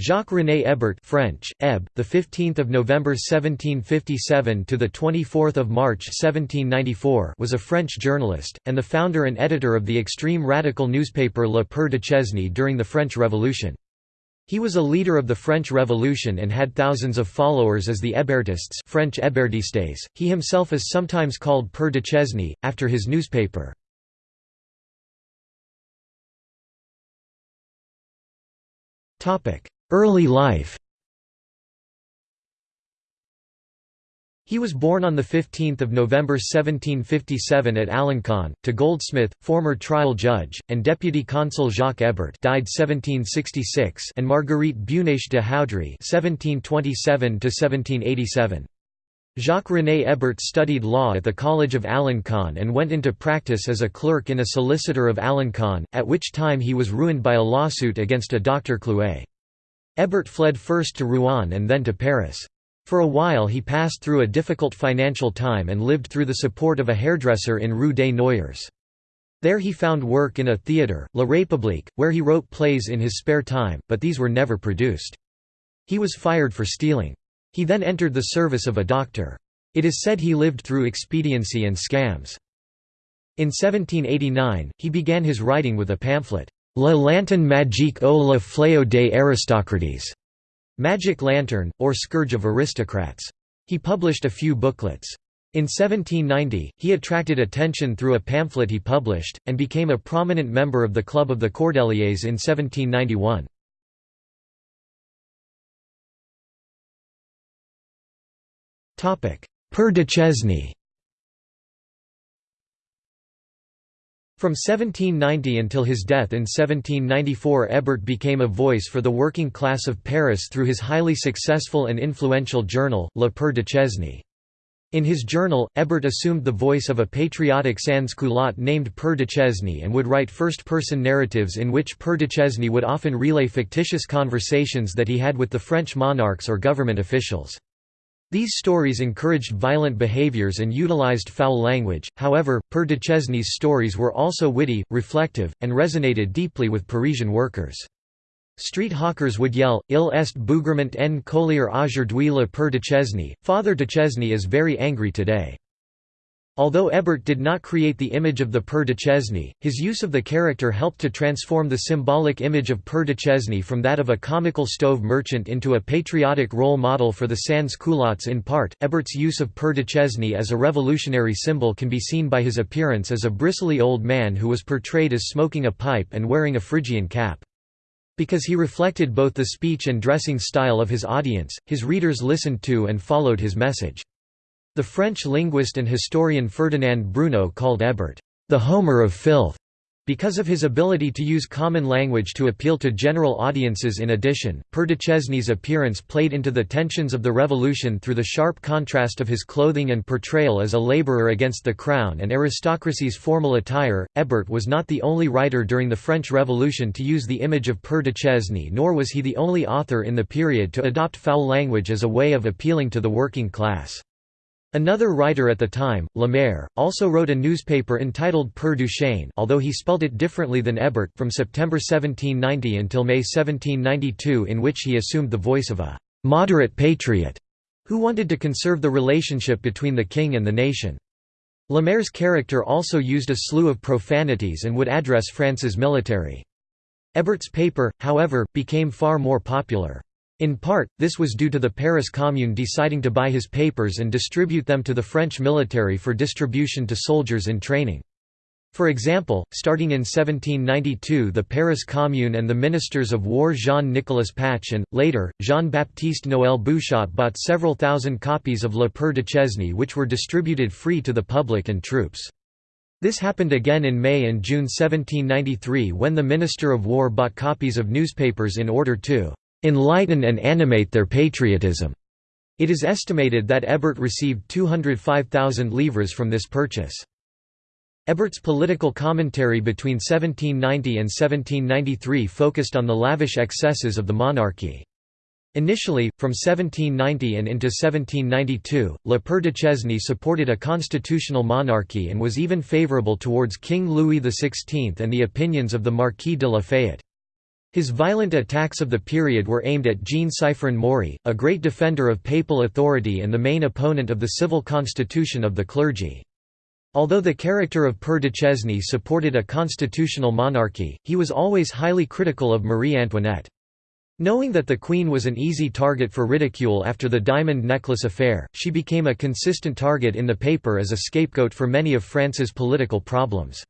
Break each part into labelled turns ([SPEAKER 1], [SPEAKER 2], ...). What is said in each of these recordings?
[SPEAKER 1] Jacques-René Hébert French, Eb, the 15th of November 1757 to the 24th of March 1794 was a French journalist and the founder and editor of the extreme radical newspaper Le Père Duchesne during the French Revolution. He was a leader of the French Revolution and had thousands of followers as the Hébertists French Hébertistes. He himself is sometimes called Père Duchesne, after his newspaper. Early life He was born on 15 November 1757 at Alençon, to goldsmith, former trial judge, and deputy consul Jacques Hébert died 1766 and Marguerite Buneich de Haudry 1727 Jacques-René Hébert studied law at the College of Alençon and went into practice as a clerk in a solicitor of Alençon, at which time he was ruined by a lawsuit against a Dr. Clouet. Hébert fled first to Rouen and then to Paris. For a while he passed through a difficult financial time and lived through the support of a hairdresser in Rue des Noyers. There he found work in a theatre, La République, where he wrote plays in his spare time, but these were never produced. He was fired for stealing. He then entered the service of a doctor. It is said he lived through expediency and scams. In 1789, he began his writing with a pamphlet, La lanterne magique au le fléau des aristocrates, Magic Lantern, or Scourge of Aristocrats. He published a few booklets. In 1790, he attracted attention through a pamphlet he published, and became a prominent member of the Club of the Cordeliers in 1791. Père Duchesne From 1790 until his death in 1794 Hébert became a voice for the working class of Paris through his highly successful and influential journal, Le Père Duchesne. In his journal, Hébert assumed the voice of a patriotic sans-culotte named Père Duchesne and would write first-person narratives in which Père Duchesne would often relay fictitious conversations that he had with the French monarchs or government officials. These stories encouraged violent behaviors and utilized foul language, however, Père Duchesne's stories were also witty, reflective, and resonated deeply with Parisian workers. Street hawkers would yell, Il est bougrement en collier aujourd'hui le Père Duchesne, Father Duchesne is very angry today. Although Hébert did not create the image of the Père Duchesne, his use of the character helped to transform the symbolic image of Père Duchesne from that of a comical stove merchant into a patriotic role model for the sans-culottes in part. Hébert's use of Père Duchesne as a revolutionary symbol can be seen by his appearance as a bristly old man who was portrayed as smoking a pipe and wearing a Phrygian cap. Because he reflected both the speech and dressing style of his audience, his readers listened to and followed his message. The French linguist and historian Ferdinand Brunot called Hébert, "...the Homer of filth." Because of his ability to use common language to appeal to general audiences in addition, Père Duchesne's appearance played into the tensions of the revolution through the sharp contrast of his clothing and portrayal as a labourer against the crown and aristocracy's formal attire. Hébert was not the only writer during the French Revolution to use the image of Père Duchesne nor was he the only author in the period to adopt foul language as a way of appealing to the working class. Another writer at the time, Lemaire, also wrote a newspaper entitled Père Duchesne although he spelled it differently than Hébert from September 1790 until May 1792 in which he assumed the voice of a «moderate patriot» who wanted to conserve the relationship between the king and the nation. Lemaire's character also used a slew of profanities and would address France's military. Hébert's paper, however, became far more popular. In part, this was due to the Paris Commune deciding to buy his papers and distribute them to the French military for distribution to soldiers in training. For example, starting in 1792 the Paris Commune and the ministers of war Jean-Nicolas Pache and, later, Jean-Baptiste Noël Bouchotte bought several thousand copies of Le Père Duchesne which were distributed free to the public and troops. This happened again in May and June 1793 when the Minister of War bought copies of newspapers in order to enlighten and animate their patriotism. It is estimated that Hébert received 205,000 livres from this purchase. Hébert's political commentary between 1790 and 1793 focused on the lavish excesses of the monarchy. Initially, from 1790 and into 1792, Le Père Duchesne supported a constitutional monarchy and was even favourable towards King Louis XVI and the opinions of the Marquis de Lafayette. His violent attacks of the period were aimed at Jean-Sifrein Maury, a great defender of papal authority and the main opponent of the civil constitution of the clergy. Although the character of Père Duchesne supported a constitutional monarchy, he was always highly critical of Marie Antoinette. Knowing that the Queen was an easy target for ridicule after the diamond necklace affair, she became a consistent target in the paper as a scapegoat for many of France's political problems.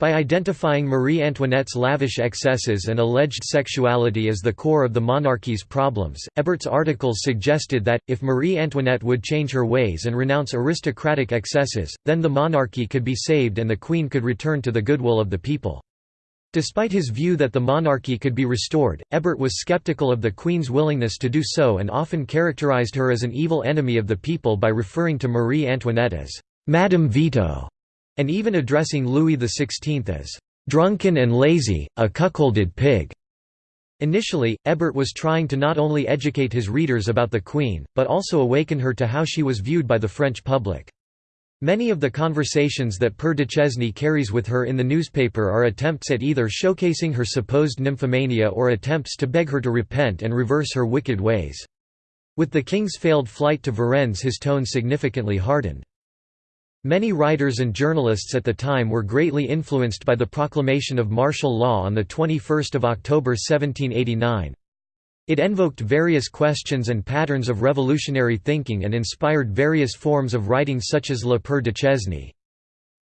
[SPEAKER 1] By identifying Marie Antoinette's lavish excesses and alleged sexuality as the core of the monarchy's problems, Hébert's articles suggested that, if Marie Antoinette would change her ways and renounce aristocratic excesses, then the monarchy could be saved and the Queen could return to the goodwill of the people. Despite his view that the monarchy could be restored, Hébert was skeptical of the Queen's willingness to do so and often characterized her as an evil enemy of the people by referring to Marie Antoinette as «Madame Veto» and even addressing Louis XVI as "...drunken and lazy, a cuckolded pig." Initially, Hébert was trying to not only educate his readers about the Queen, but also awaken her to how she was viewed by the French public. Many of the conversations that Père Duchesne carries with her in the newspaper are attempts at either showcasing her supposed nymphomania or attempts to beg her to repent and reverse her wicked ways. With the king's failed flight to Varennes his tone significantly hardened. Many writers and journalists at the time were greatly influenced by the proclamation of martial law on 21 October 1789. It invoked various questions and patterns of revolutionary thinking and inspired various forms of writing such as Le Père Duchesne.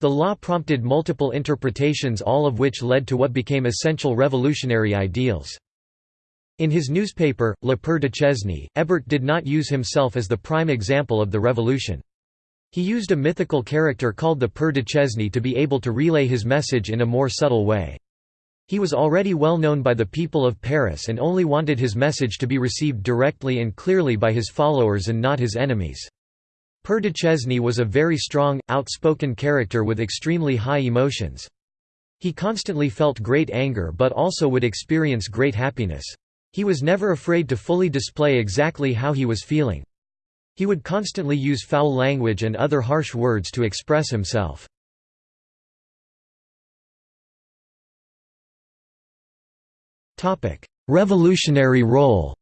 [SPEAKER 1] The law prompted multiple interpretations all of which led to what became essential revolutionary ideals. In his newspaper, Le Père Duchesne, Hébert did not use himself as the prime example of the revolution. He used a mythical character called the Père Duchesne to be able to relay his message in a more subtle way. He was already well known by the people of Paris and only wanted his message to be received directly and clearly by his followers and not his enemies. Père Duchesne was a very strong, outspoken character with extremely high emotions. He constantly felt great anger but also would experience great happiness. He was never afraid to fully display exactly how he was feeling. He would constantly use foul language and other harsh words to express himself. Revolutionary role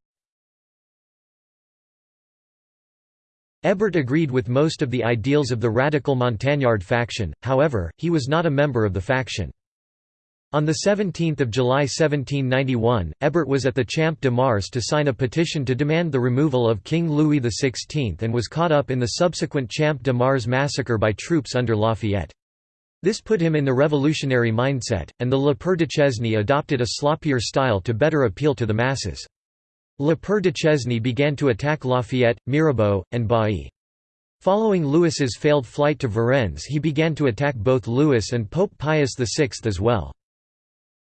[SPEAKER 1] Hébert agreed with most of the ideals of the radical Montagnard faction, however, he was not a member of the faction. On 17 July 1791, Hébert was at the Champ de Mars to sign a petition to demand the removal of King Louis XVI and was caught up in the subsequent Champ de Mars massacre by troops under Lafayette. This put him in the revolutionary mindset, and the Le Père Duchesne adopted a sloppier style to better appeal to the masses. Le Père Duchesne began to attack Lafayette, Mirabeau, and Bailly. Following Louis's failed flight to Varennes he began to attack both Louis and Pope Pius VI as well.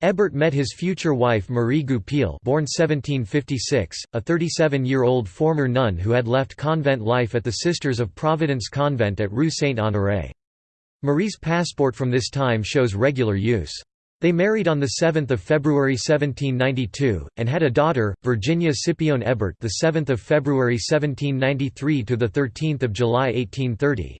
[SPEAKER 1] Hébert met his future wife Marie Goupil born 1756, a 37-year-old former nun who had left convent life at the Sisters of Providence convent at Rue Saint-Honoré. Marie's passport from this time shows regular use. They married on 7 February 1792, and had a daughter, Virginia Scipione Hébert the 7th of February 1793 to 13 July 1830.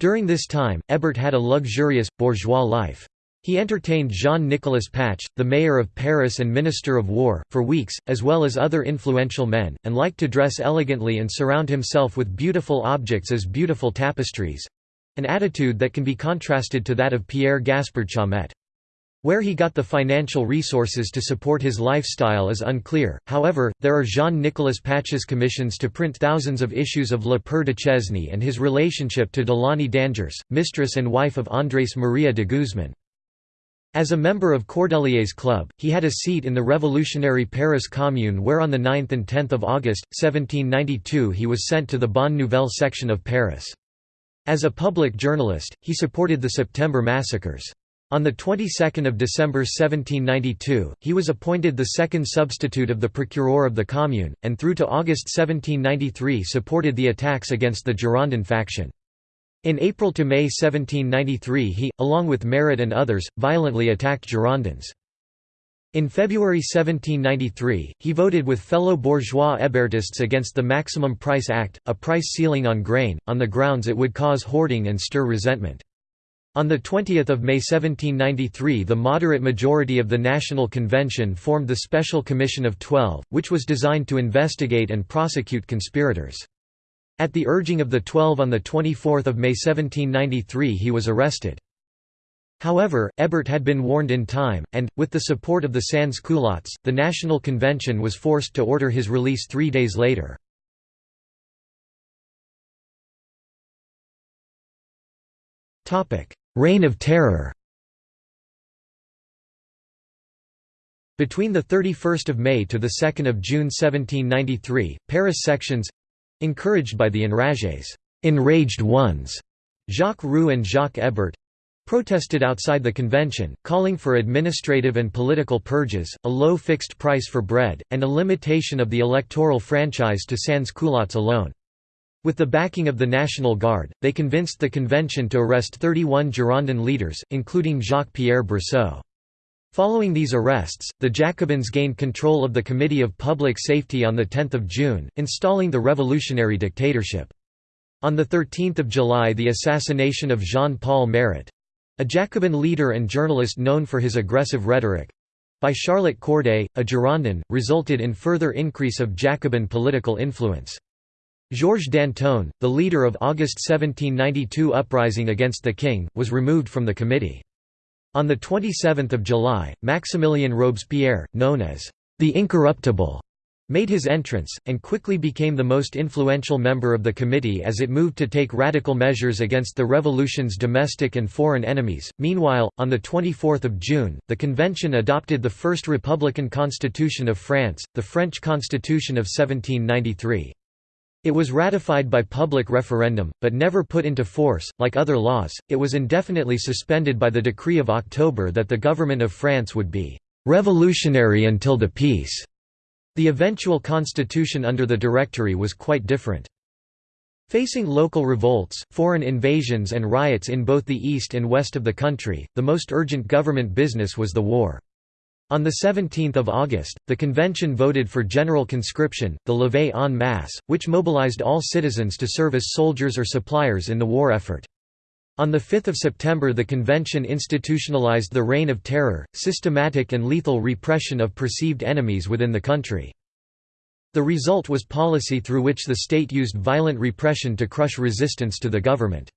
[SPEAKER 1] During this time, Hébert had a luxurious, bourgeois life. He entertained Jean-Nicolas Pache, the mayor of Paris and minister of war, for weeks, as well as other influential men, and liked to dress elegantly and surround himself with beautiful objects as beautiful tapestries—an attitude that can be contrasted to that of Pierre Gaspard Chaumette. Where he got the financial resources to support his lifestyle is unclear, however, there are Jean-Nicolas Pache's commissions to print thousands of issues of Le Père Duchesne and his relationship to Delaunay d'Angers, mistress and wife of Andrés María de Guzmán. As a member of Cordelier's club, he had a seat in the revolutionary Paris Commune where on 9 and 10 August, 1792 he was sent to the Bonne Nouvelle section of Paris. As a public journalist, he supported the September massacres. On the 22nd of December 1792, he was appointed the second substitute of the procureur of the Commune, and through to August 1793 supported the attacks against the Girondin faction. In April to May 1793 he, along with Marat and others, violently attacked Girondins. In February 1793, he voted with fellow bourgeois Hébertists against the Maximum Price Act, a price ceiling on grain, on the grounds it would cause hoarding and stir resentment. On 20 May 1793 the moderate majority of the National Convention formed the Special Commission of Twelve, which was designed to investigate and prosecute conspirators. At the urging of the Twelve on 24 May 1793 he was arrested. However, Hébert had been warned in time, and, with the support of the sans-culottes, the National Convention was forced to order his release three days later. Reign of Terror Between 31 May to 2 June 1793, Paris sections—encouraged by the enragés enraged ones, Jacques Roux and Jacques Hébert, protested outside the convention, calling for administrative and political purges, a low fixed price for bread, and a limitation of the electoral franchise to sans-culottes alone. With the backing of the National Guard, they convinced the convention to arrest 31 Girondin leaders, including Jacques-Pierre Brissot. Following these arrests, the Jacobins gained control of the Committee of Public Safety on 10 June, installing the revolutionary dictatorship. On 13 July the assassination of Jean-Paul Marat—a Jacobin leader and journalist known for his aggressive rhetoric—by Charlotte Corday, a Girondin, resulted in further increase of Jacobin political influence. Georges Danton, the leader of August 1792 uprising against the king, was removed from the committee. On 27 July, Maximilien Robespierre, known as the Incorruptible, made his entrance, and quickly became the most influential member of the committee as it moved to take radical measures against the revolution's domestic and foreign enemies. Meanwhile, on 24 June, the convention adopted the first republican constitution of France, the French Constitution of 1793. It was ratified by public referendum, but never put into force. Like other laws, it was indefinitely suspended by the decree of October that the government of France would be revolutionary until the peace. The eventual constitution under the Directory was quite different. Facing local revolts, foreign invasions and riots in both the east and west of the country, the most urgent government business was the war. On 17 August, the convention voted for general conscription, the levée en masse, which mobilized all citizens to serve as soldiers or suppliers in the war effort. On 5 September the convention institutionalized the Reign of Terror, systematic and lethal repression of perceived enemies within the country. The result was policy through which the state used violent repression to crush resistance to the government.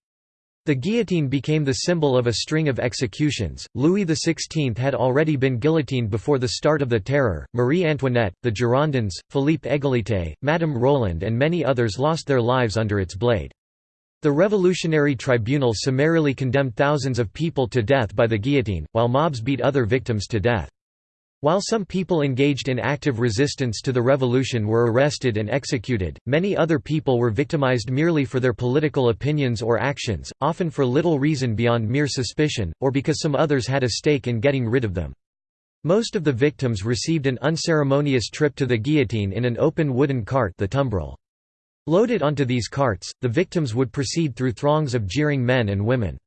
[SPEAKER 1] The guillotine became the symbol of a string of executions. Louis XVI had already been guillotined before the start of the Terror. Marie Antoinette, the Girondins, Philippe Égalité, Madame Roland, and many others lost their lives under its blade. The Revolutionary Tribunal summarily condemned thousands of people to death by the guillotine, while mobs beat other victims to death. While some people engaged in active resistance to the revolution were arrested and executed, many other people were victimized merely for their political opinions or actions, often for little reason beyond mere suspicion, or because some others had a stake in getting rid of them. Most of the victims received an unceremonious trip to the guillotine in an open wooden cart the tumbril. Loaded onto these carts, the victims would proceed through throngs of jeering men and women.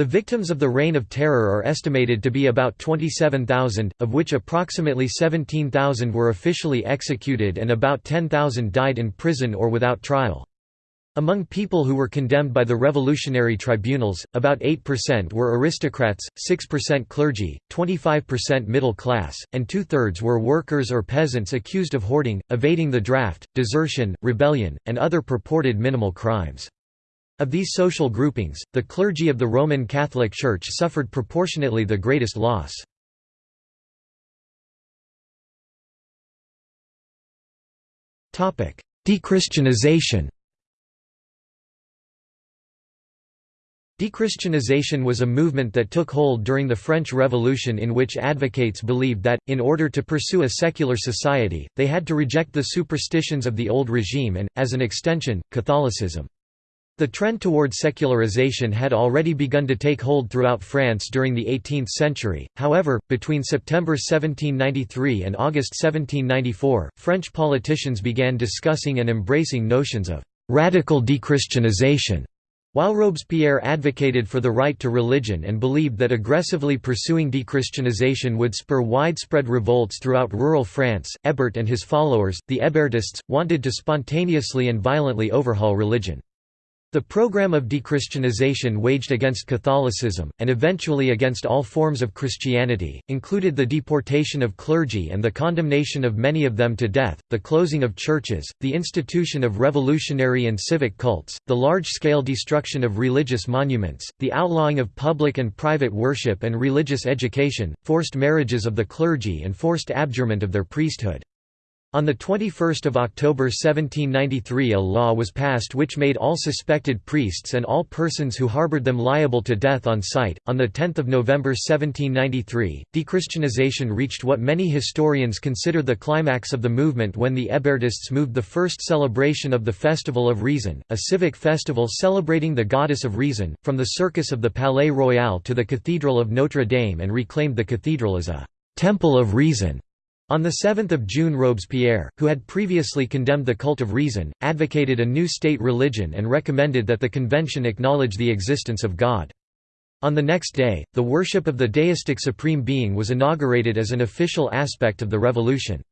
[SPEAKER 1] The victims of the Reign of Terror are estimated to be about 27,000, of which approximately 17,000 were officially executed and about 10,000 died in prison or without trial. Among people who were condemned by the revolutionary tribunals, about 8% were aristocrats, 6% clergy, 25% middle class, and two-thirds were workers or peasants accused of hoarding, evading the draft, desertion, rebellion, and other purported minimal crimes. Of these social groupings, the clergy of the Roman Catholic Church suffered proportionately the greatest loss. Dechristianization Dechristianization was a movement that took hold during the French Revolution in which advocates believed that, in order to pursue a secular society, they had to reject the superstitions of the old regime and, as an extension, Catholicism. The trend toward secularization had already begun to take hold throughout France during the 18th century, however, between September 1793 and August 1794, French politicians began discussing and embracing notions of «radical dechristianization», while Robespierre advocated for the right to religion and believed that aggressively pursuing dechristianization would spur widespread revolts throughout rural France, Hébert and his followers, the Hébertists, wanted to spontaneously and violently overhaul religion. The program of dechristianization waged against Catholicism, and eventually against all forms of Christianity, included the deportation of clergy and the condemnation of many of them to death, the closing of churches, the institution of revolutionary and civic cults, the large-scale destruction of religious monuments, the outlawing of public and private worship and religious education, forced marriages of the clergy and forced abjurement of their priesthood. On 21 October 1793 a law was passed which made all suspected priests and all persons who harbored them liable to death on sight. On 10 November 1793, dechristianization reached what many historians consider the climax of the movement when the Hébertists moved the first celebration of the Festival of Reason, a civic festival celebrating the goddess of reason, from the circus of the Palais Royal to the Cathedral of Notre Dame and reclaimed the cathedral as a «temple of reason». On 7 June Robespierre, who had previously condemned the cult of reason, advocated a new state religion and recommended that the convention acknowledge the existence of God. On the next day, the worship of the deistic supreme being was inaugurated as an official aspect of the revolution.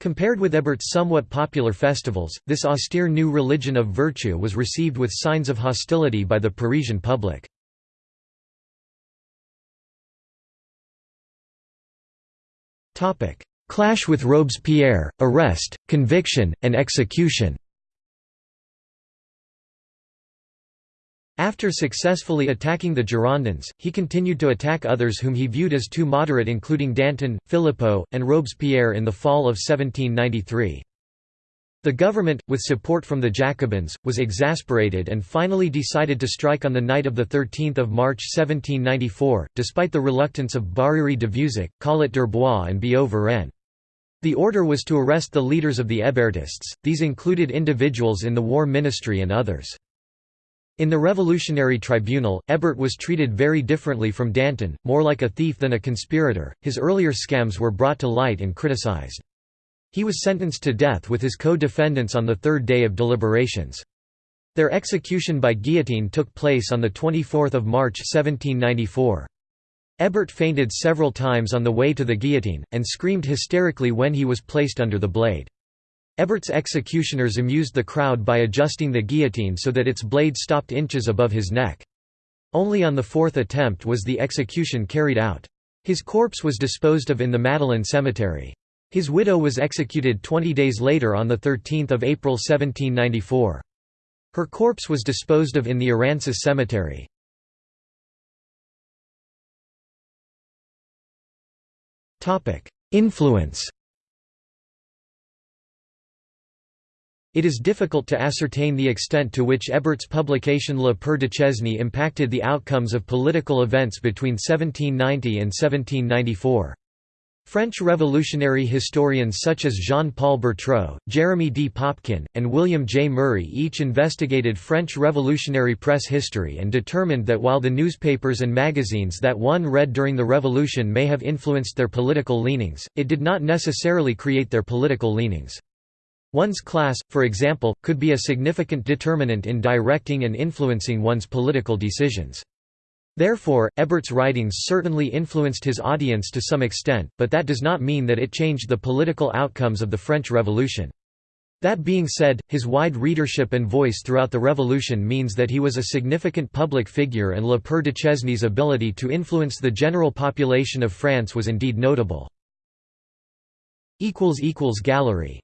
[SPEAKER 1] Compared with Hébert's somewhat popular festivals, this austere new religion of virtue was received with signs of hostility by the Parisian public. Clash with Robespierre, arrest, conviction, and execution After successfully attacking the Girondins, he continued to attack others whom he viewed as too moderate including Danton, Philippeaux, and Robespierre in the fall of 1793. The government, with support from the Jacobins, was exasperated and finally decided to strike on the night of 13 March 1794, despite the reluctance of Barère de Vieuzac, Collot d'Herbois and Billaud Varenne. The order was to arrest the leaders of the Hébertists, these included individuals in the War Ministry and others. In the Revolutionary Tribunal, Hébert was treated very differently from Danton, more like a thief than a conspirator. His earlier scams were brought to light and criticized. He was sentenced to death with his co-defendants on the third day of deliberations. Their execution by guillotine took place on 24 March 1794. Hébert fainted several times on the way to the guillotine, and screamed hysterically when he was placed under the blade. Hébert's executioners amused the crowd by adjusting the guillotine so that its blade stopped inches above his neck. Only on the fourth attempt was the execution carried out. His corpse was disposed of in the Madeleine cemetery. His widow was executed 20 days later on 13 April 1794. Her corpse was disposed of in the Errancis cemetery. Influence It is difficult to ascertain the extent to which Hébert's publication Le Père Duchesne impacted the outcomes of political events between 1790 and 1794. French revolutionary historians such as Jean-Paul Bertaud, Jeremy D. Popkin, and William J. Murray each investigated French revolutionary press history and determined that while the newspapers and magazines that one read during the revolution may have influenced their political leanings, it did not necessarily create their political leanings. One's class, for example, could be a significant determinant in directing and influencing one's political decisions. Therefore, Hébert's writings certainly influenced his audience to some extent, but that does not mean that it changed the political outcomes of the French Revolution. That being said, his wide readership and voice throughout the Revolution means that he was a significant public figure and Le Père Duchesne's ability to influence the general population of France was indeed notable. Gallery